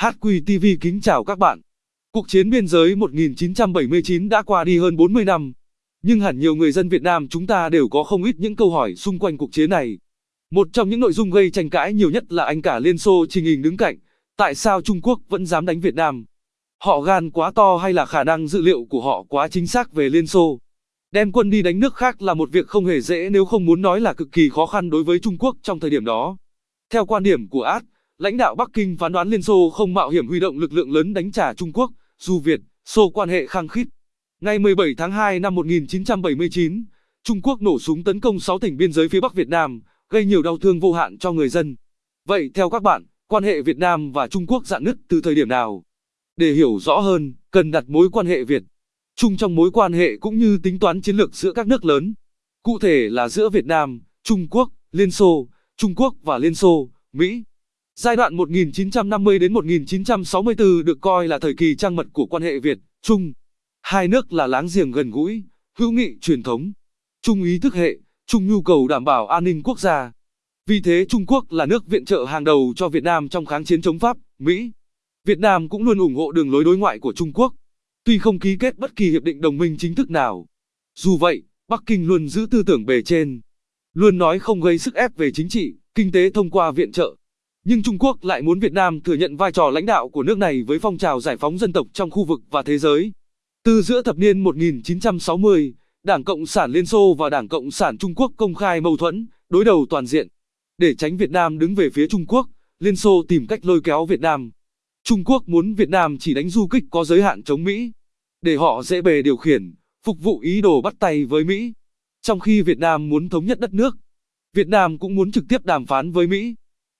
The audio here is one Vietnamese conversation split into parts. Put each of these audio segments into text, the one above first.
HQTV kính chào các bạn. Cuộc chiến biên giới 1979 đã qua đi hơn 40 năm, nhưng hẳn nhiều người dân Việt Nam chúng ta đều có không ít những câu hỏi xung quanh cuộc chiến này. Một trong những nội dung gây tranh cãi nhiều nhất là anh cả Liên Xô trình hình đứng cạnh, tại sao Trung Quốc vẫn dám đánh Việt Nam? Họ gan quá to hay là khả năng dự liệu của họ quá chính xác về Liên Xô? Đem quân đi đánh nước khác là một việc không hề dễ nếu không muốn nói là cực kỳ khó khăn đối với Trung Quốc trong thời điểm đó. Theo quan điểm của Ad, lãnh đạo Bắc Kinh phán đoán Liên Xô không mạo hiểm huy động lực lượng lớn đánh trả Trung Quốc, dù Việt, Xô quan hệ khăng khít. Ngày 17 tháng 2 năm 1979, Trung Quốc nổ súng tấn công 6 tỉnh biên giới phía Bắc Việt Nam, gây nhiều đau thương vô hạn cho người dân. Vậy theo các bạn, quan hệ Việt Nam và Trung Quốc dạn nứt từ thời điểm nào? Để hiểu rõ hơn, cần đặt mối quan hệ Việt Trung trong mối quan hệ cũng như tính toán chiến lược giữa các nước lớn. Cụ thể là giữa Việt Nam, Trung Quốc, Liên Xô, Trung Quốc và Liên Xô, Mỹ. Giai đoạn 1950 đến 1964 được coi là thời kỳ trang mật của quan hệ Việt, Trung. Hai nước là láng giềng gần gũi, hữu nghị truyền thống, chung ý thức hệ, chung nhu cầu đảm bảo an ninh quốc gia. Vì thế Trung Quốc là nước viện trợ hàng đầu cho Việt Nam trong kháng chiến chống Pháp, Mỹ. Việt Nam cũng luôn ủng hộ đường lối đối ngoại của Trung Quốc, tuy không ký kết bất kỳ hiệp định đồng minh chính thức nào. Dù vậy, Bắc Kinh luôn giữ tư tưởng bề trên, luôn nói không gây sức ép về chính trị, kinh tế thông qua viện trợ. Nhưng Trung Quốc lại muốn Việt Nam thừa nhận vai trò lãnh đạo của nước này với phong trào giải phóng dân tộc trong khu vực và thế giới. Từ giữa thập niên 1960, Đảng Cộng sản Liên Xô và Đảng Cộng sản Trung Quốc công khai mâu thuẫn, đối đầu toàn diện. Để tránh Việt Nam đứng về phía Trung Quốc, Liên Xô tìm cách lôi kéo Việt Nam. Trung Quốc muốn Việt Nam chỉ đánh du kích có giới hạn chống Mỹ, để họ dễ bề điều khiển, phục vụ ý đồ bắt tay với Mỹ. Trong khi Việt Nam muốn thống nhất đất nước, Việt Nam cũng muốn trực tiếp đàm phán với Mỹ,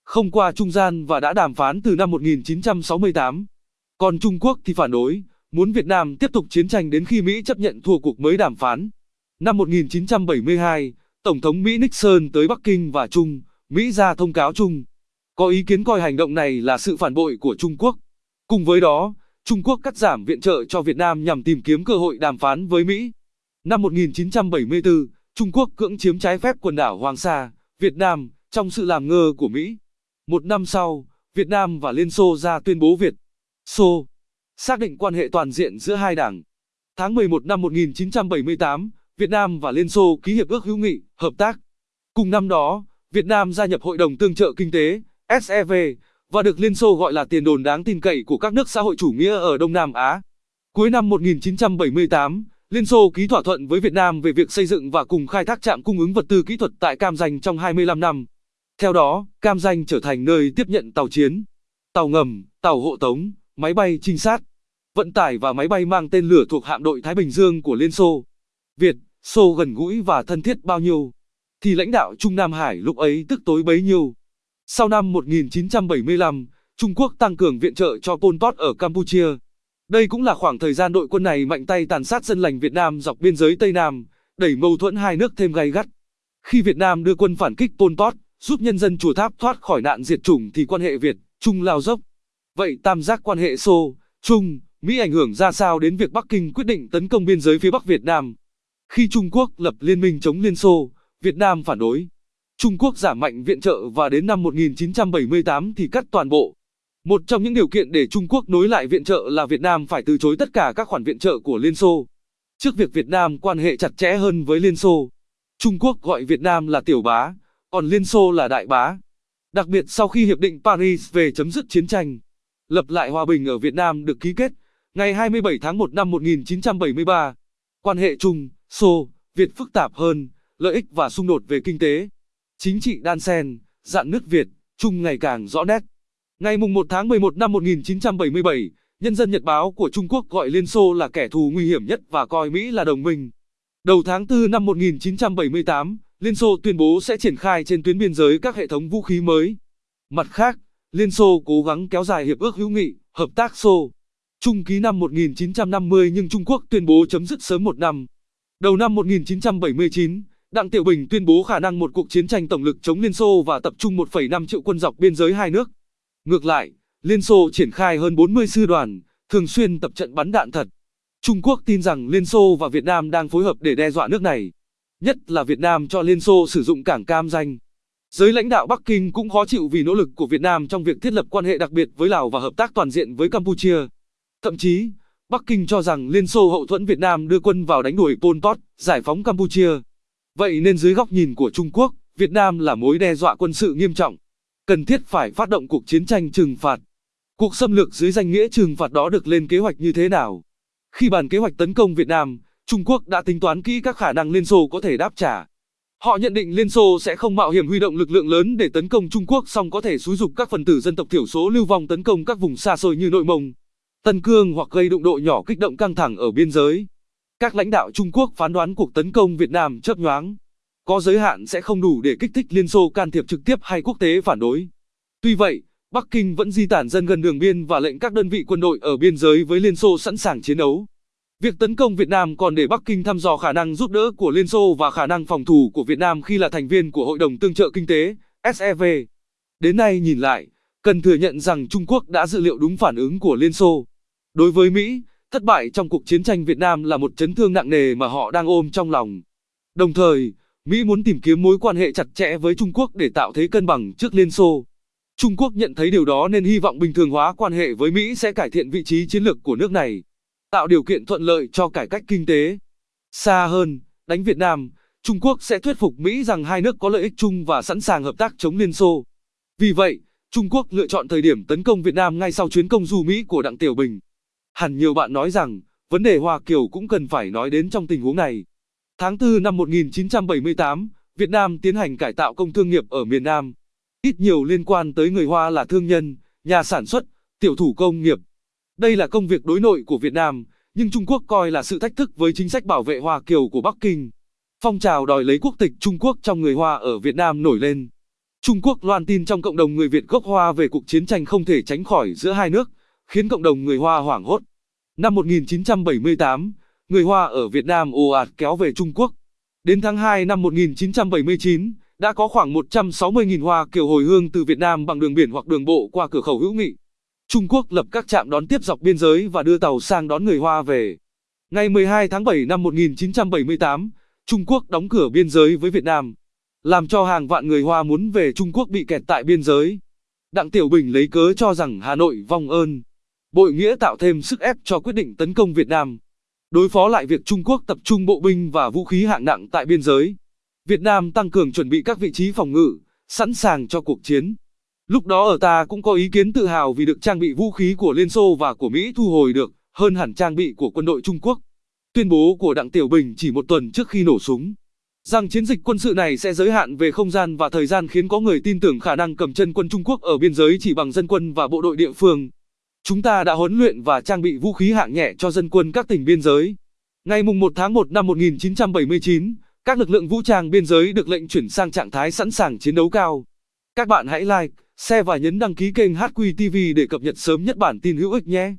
không qua trung gian và đã đàm phán từ năm 1968. Còn Trung Quốc thì phản đối, muốn Việt Nam tiếp tục chiến tranh đến khi Mỹ chấp nhận thua cuộc mới đàm phán. Năm 1972, Tổng thống Mỹ Nixon tới Bắc Kinh và Trung, Mỹ ra thông cáo chung. Có ý kiến coi hành động này là sự phản bội của Trung Quốc. Cùng với đó, Trung Quốc cắt giảm viện trợ cho Việt Nam nhằm tìm kiếm cơ hội đàm phán với Mỹ. Năm 1974, Trung Quốc cưỡng chiếm trái phép quần đảo Hoàng Sa, Việt Nam, trong sự làm ngơ của Mỹ. Một năm sau, Việt Nam và Liên Xô ra tuyên bố Việt, Xô, xác định quan hệ toàn diện giữa hai đảng. Tháng 11 năm 1978, Việt Nam và Liên Xô ký hiệp ước hữu nghị, hợp tác. Cùng năm đó, Việt Nam gia nhập Hội đồng Tương trợ Kinh tế, SEV, và được Liên Xô gọi là tiền đồn đáng tin cậy của các nước xã hội chủ nghĩa ở Đông Nam Á. Cuối năm 1978, Liên Xô ký thỏa thuận với Việt Nam về việc xây dựng và cùng khai thác trạm cung ứng vật tư kỹ thuật tại Cam Ranh trong 25 năm. Theo đó, Cam Ranh trở thành nơi tiếp nhận tàu chiến, tàu ngầm, tàu hộ tống, máy bay trinh sát, vận tải và máy bay mang tên lửa thuộc hạm đội Thái Bình Dương của Liên Xô. Việt, Xô gần gũi và thân thiết bao nhiêu, thì lãnh đạo Trung Nam Hải lúc ấy tức tối bấy nhiêu. Sau năm 1975, Trung Quốc tăng cường viện trợ cho Pol Pot ở Campuchia. Đây cũng là khoảng thời gian đội quân này mạnh tay tàn sát dân lành Việt Nam dọc biên giới Tây Nam, đẩy mâu thuẫn hai nước thêm gay gắt. Khi Việt Nam đưa quân phản kích Pol Pot, giúp nhân dân chùa tháp thoát khỏi nạn diệt chủng thì quan hệ Việt, Trung lao dốc. Vậy tam giác quan hệ Xô, Trung, Mỹ ảnh hưởng ra sao đến việc Bắc Kinh quyết định tấn công biên giới phía Bắc Việt Nam? Khi Trung Quốc lập liên minh chống Liên Xô, Việt Nam phản đối. Trung Quốc giảm mạnh viện trợ và đến năm 1978 thì cắt toàn bộ. Một trong những điều kiện để Trung Quốc nối lại viện trợ là Việt Nam phải từ chối tất cả các khoản viện trợ của Liên Xô. Trước việc Việt Nam quan hệ chặt chẽ hơn với Liên Xô, Trung Quốc gọi Việt Nam là tiểu bá, còn Liên Xô là đại bá. Đặc biệt sau khi Hiệp định Paris về chấm dứt chiến tranh, lập lại hòa bình ở Việt Nam được ký kết ngày 27 tháng 1 năm 1973, quan hệ Trung, Xô, Việt phức tạp hơn, lợi ích và xung đột về kinh tế, chính trị đan xen, dạn nước Việt, Trung ngày càng rõ nét. Ngày 1 tháng 11 năm 1977, Nhân dân Nhật báo của Trung Quốc gọi Liên Xô là kẻ thù nguy hiểm nhất và coi Mỹ là đồng minh. Đầu tháng 4 năm 1978, Liên Xô tuyên bố sẽ triển khai trên tuyến biên giới các hệ thống vũ khí mới. Mặt khác, Liên Xô cố gắng kéo dài hiệp ước hữu nghị, hợp tác Xô. Trung ký năm 1950 nhưng Trung Quốc tuyên bố chấm dứt sớm một năm. Đầu năm 1979, Đặng Tiểu Bình tuyên bố khả năng một cuộc chiến tranh tổng lực chống Liên Xô và tập trung 1,5 triệu quân dọc biên giới hai nước. Ngược lại, Liên Xô triển khai hơn 40 sư đoàn, thường xuyên tập trận bắn đạn thật. Trung Quốc tin rằng Liên Xô và Việt Nam đang phối hợp để đe dọa nước này. Nhất là Việt Nam cho Liên Xô sử dụng cảng Cam Danh. Giới lãnh đạo Bắc Kinh cũng khó chịu vì nỗ lực của Việt Nam trong việc thiết lập quan hệ đặc biệt với Lào và hợp tác toàn diện với Campuchia. Thậm chí, Bắc Kinh cho rằng Liên Xô hậu thuẫn Việt Nam đưa quân vào đánh đuổi Pol Pot, giải phóng Campuchia. Vậy nên dưới góc nhìn của Trung Quốc, Việt Nam là mối đe dọa quân sự nghiêm trọng, cần thiết phải phát động cuộc chiến tranh trừng phạt. Cuộc xâm lược dưới danh nghĩa trừng phạt đó được lên kế hoạch như thế nào? Khi bàn kế hoạch tấn công Việt Nam, Trung Quốc đã tính toán kỹ các khả năng Liên Xô có thể đáp trả. Họ nhận định Liên Xô sẽ không mạo hiểm huy động lực lượng lớn để tấn công Trung Quốc song có thể xúi dục các phần tử dân tộc thiểu số lưu vong tấn công các vùng xa xôi như Nội Mông, Tân Cương hoặc gây đụng độ nhỏ kích động căng thẳng ở biên giới. Các lãnh đạo Trung Quốc phán đoán cuộc tấn công Việt Nam chớp nhoáng, có giới hạn sẽ không đủ để kích thích Liên Xô can thiệp trực tiếp hay quốc tế phản đối. Tuy vậy, Bắc Kinh vẫn di tản dân gần đường biên và lệnh các đơn vị quân đội ở biên giới với Liên Xô sẵn sàng chiến đấu. Việc tấn công Việt Nam còn để Bắc Kinh thăm dò khả năng giúp đỡ của Liên Xô và khả năng phòng thủ của Việt Nam khi là thành viên của Hội đồng Tương trợ Kinh tế, SEV. Đến nay nhìn lại, cần thừa nhận rằng Trung Quốc đã dự liệu đúng phản ứng của Liên Xô. Đối với Mỹ, thất bại trong cuộc chiến tranh Việt Nam là một chấn thương nặng nề mà họ đang ôm trong lòng. Đồng thời, Mỹ muốn tìm kiếm mối quan hệ chặt chẽ với Trung Quốc để tạo thế cân bằng trước Liên Xô. Trung Quốc nhận thấy điều đó nên hy vọng bình thường hóa quan hệ với Mỹ sẽ cải thiện vị trí chiến lược của nước này, tạo điều kiện thuận lợi cho cải cách kinh tế. Xa hơn, đánh Việt Nam, Trung Quốc sẽ thuyết phục Mỹ rằng hai nước có lợi ích chung và sẵn sàng hợp tác chống Liên Xô. Vì vậy, Trung Quốc lựa chọn thời điểm tấn công Việt Nam ngay sau chuyến công du Mỹ của Đặng Tiểu Bình. Hẳn nhiều bạn nói rằng, vấn đề Hoa Kiều cũng cần phải nói đến trong tình huống này. Tháng 4 năm 1978, Việt Nam tiến hành cải tạo công thương nghiệp ở miền Nam. Ít nhiều liên quan tới người Hoa là thương nhân, nhà sản xuất, tiểu thủ công nghiệp. Đây là công việc đối nội của Việt Nam, nhưng Trung Quốc coi là sự thách thức với chính sách bảo vệ Hoa Kiều của Bắc Kinh. Phong trào đòi lấy quốc tịch Trung Quốc trong người Hoa ở Việt Nam nổi lên. Trung Quốc loan tin trong cộng đồng người Việt gốc Hoa về cuộc chiến tranh không thể tránh khỏi giữa hai nước, khiến cộng đồng người Hoa hoảng hốt. Năm 1978, người Hoa ở Việt Nam ồ ạt kéo về Trung Quốc. Đến tháng 2 năm 1979, đã có khoảng 160.000 Hoa Kiều hồi hương từ Việt Nam bằng đường biển hoặc đường bộ qua cửa khẩu hữu nghị. Trung Quốc lập các trạm đón tiếp dọc biên giới và đưa tàu sang đón người Hoa về. Ngày 12 tháng 7 năm 1978, Trung Quốc đóng cửa biên giới với Việt Nam, làm cho hàng vạn người Hoa muốn về Trung Quốc bị kẹt tại biên giới. Đặng Tiểu Bình lấy cớ cho rằng Hà Nội vong ơn. Bội nghĩa tạo thêm sức ép cho quyết định tấn công Việt Nam. Đối phó lại việc Trung Quốc tập trung bộ binh và vũ khí hạng nặng tại biên giới. Việt Nam tăng cường chuẩn bị các vị trí phòng ngự, sẵn sàng cho cuộc chiến. Lúc đó ở ta cũng có ý kiến tự hào vì được trang bị vũ khí của Liên Xô và của Mỹ thu hồi được, hơn hẳn trang bị của quân đội Trung Quốc. Tuyên bố của Đặng Tiểu Bình chỉ một tuần trước khi nổ súng, rằng chiến dịch quân sự này sẽ giới hạn về không gian và thời gian khiến có người tin tưởng khả năng cầm chân quân Trung Quốc ở biên giới chỉ bằng dân quân và bộ đội địa phương. Chúng ta đã huấn luyện và trang bị vũ khí hạng nhẹ cho dân quân các tỉnh biên giới. Ngày 1 tháng 1 năm 1979, các lực lượng vũ trang biên giới được lệnh chuyển sang trạng thái sẵn sàng chiến đấu cao. Các bạn hãy like, share và nhấn đăng ký kênh HQTV để cập nhật sớm nhất bản tin hữu ích nhé.